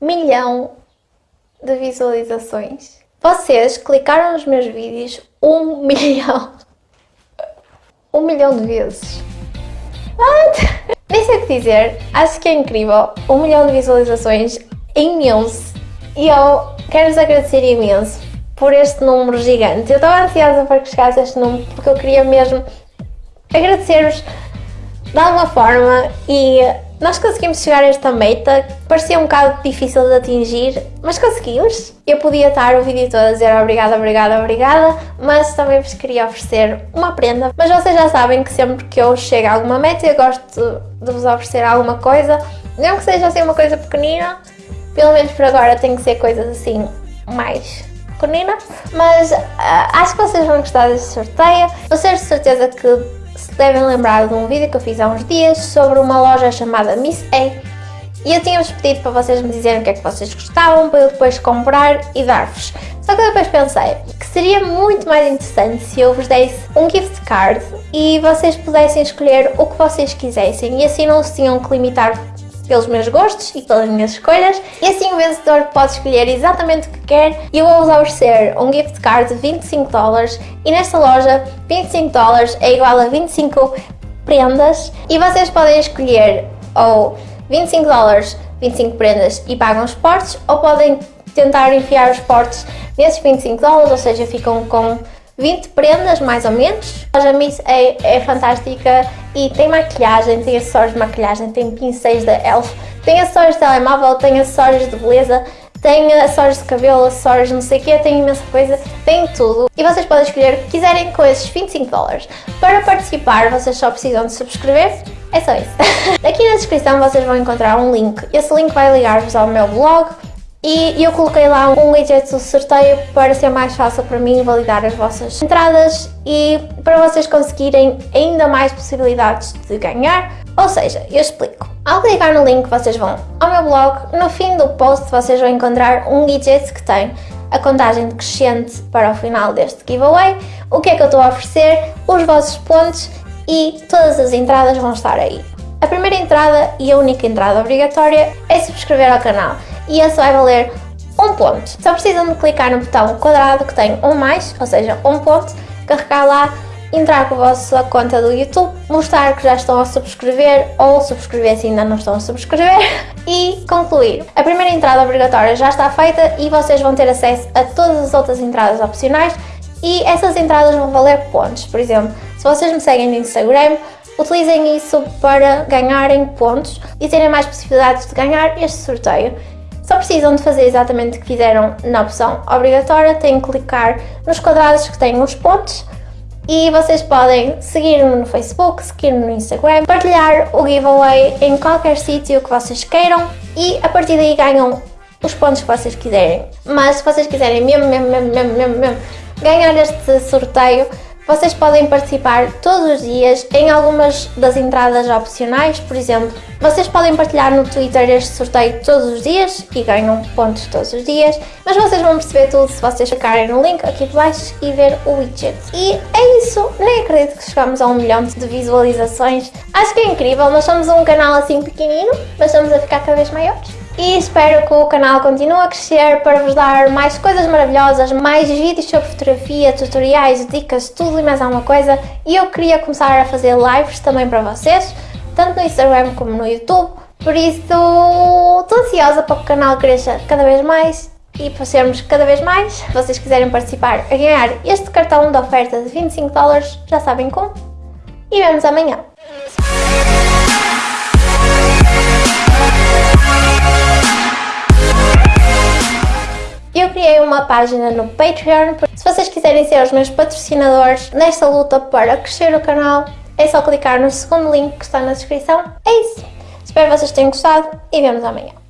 milhão de visualizações. Vocês clicaram nos meus vídeos um milhão. Um milhão de vezes. What? Nem sei o que dizer. Acho que é incrível. Um milhão de visualizações é imenso. E eu quero-vos agradecer imenso por este número gigante. Eu estava ansiosa para que chegasse este número porque eu queria mesmo agradecer-vos de alguma forma e nós conseguimos chegar a esta meta, parecia um bocado difícil de atingir, mas conseguimos. Eu podia estar o vídeo todo a dizer obrigada, obrigada, obrigada, mas também vos queria oferecer uma prenda. Mas vocês já sabem que sempre que eu chego a alguma meta eu gosto de vos oferecer alguma coisa, não que seja assim uma coisa pequenina, pelo menos por agora tem que ser coisas assim mais pequeninas, mas uh, acho que vocês vão gostar deste sorteio. Vocês de certeza que devem lembrar de um vídeo que eu fiz há uns dias sobre uma loja chamada Miss A e eu tinha-vos pedido para vocês me dizerem o que é que vocês gostavam para eu depois comprar e dar-vos. Só que eu depois pensei que seria muito mais interessante se eu vos desse um gift card e vocês pudessem escolher o que vocês quisessem e assim não se tinham que limitar pelos meus gostos e pelas minhas escolhas. E assim o vencedor pode escolher exatamente o que quer. E eu vou-vos oferecer um gift card de 25 dólares. E nesta loja 25 dólares é igual a 25 prendas. E vocês podem escolher ou 25 dólares, 25 prendas e pagam os portes ou podem tentar enfiar os portes nesses 25 dólares, ou seja, ficam com 20 prendas mais ou menos. A loja Miss é, é fantástica e tem maquilhagem, tem acessórios de maquilhagem, tem pincéis da ELF, tem acessórios de telemóvel, tem acessórios de beleza, tem acessórios de cabelo, acessórios não sei o quê, tem imensa coisa, tem tudo. E vocês podem escolher o que quiserem com esses 25 dólares. Para participar, vocês só precisam de subscrever, é só isso. Aqui na descrição vocês vão encontrar um link. Esse link vai ligar-vos ao meu blog, e eu coloquei lá um widget do sorteio para ser mais fácil para mim validar as vossas entradas e para vocês conseguirem ainda mais possibilidades de ganhar. Ou seja, eu explico. Ao clicar no link vocês vão ao meu blog, no fim do post vocês vão encontrar um widget que tem a contagem decrescente para o final deste giveaway, o que é que eu estou a oferecer, os vossos pontos e todas as entradas vão estar aí. A primeira entrada e a única entrada obrigatória é subscrever ao canal e esse vai valer um ponto. Só precisam de clicar no botão quadrado que tem um mais, ou seja, um ponto, carregar lá, entrar com a vossa conta do YouTube, mostrar que já estão a subscrever ou subscrever se ainda não estão a subscrever e concluir. A primeira entrada obrigatória já está feita e vocês vão ter acesso a todas as outras entradas opcionais e essas entradas vão valer pontos. Por exemplo, se vocês me seguem no Instagram, utilizem isso para ganharem pontos e terem mais possibilidades de ganhar este sorteio. Só precisam de fazer exatamente o que fizeram na opção obrigatória, têm que clicar nos quadrados que têm os pontos e vocês podem seguir-me no Facebook, seguir-me no Instagram, partilhar o giveaway em qualquer sítio que vocês queiram e a partir daí ganham os pontos que vocês quiserem. Mas se vocês quiserem mesmo, mesmo, mesmo, mesmo, mesmo, mesmo ganhar este sorteio, vocês podem participar todos os dias em algumas das entradas opcionais, por exemplo, vocês podem partilhar no Twitter este sorteio todos os dias e ganham pontos todos os dias, mas vocês vão perceber tudo se vocês clicarem no link aqui abaixo e ver o widget. E é isso, nem acredito que chegamos a um milhão de visualizações, acho que é incrível, nós somos um canal assim pequenino, mas estamos a ficar cada vez maiores e espero que o canal continue a crescer para vos dar mais coisas maravilhosas, mais vídeos sobre fotografia, tutoriais, dicas, tudo e mais alguma coisa e eu queria começar a fazer lives também para vocês, tanto no Instagram como no YouTube, por isso estou ansiosa para que o canal cresça cada vez mais e para sermos cada vez mais. Se vocês quiserem participar a ganhar este cartão de oferta de 25 dólares, já sabem como. E vemos amanhã. Página no Patreon, se vocês quiserem ser os meus patrocinadores nesta luta para crescer o canal, é só clicar no segundo link que está na descrição. É isso! Espero que vocês tenham gostado e vemos amanhã.